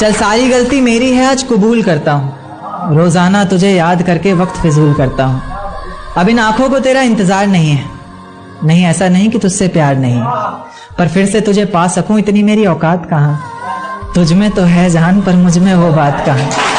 चल, सारी गलती मेरी है, आज कबूल करता हूँ। रोज़ाना तुझे याद करके वक्त फिजूल करता हूँ। अब इन आँखों को तेरा इंतज़ार नहीं है। नहीं, ऐसा नहीं कि तुझसे प्यार नहीं पर फिर से तुझे पा सकूँ, इतनी मेरी औकात कहाँ? तुझ में तो है जान, पर मुझमें वो बात कहाँ?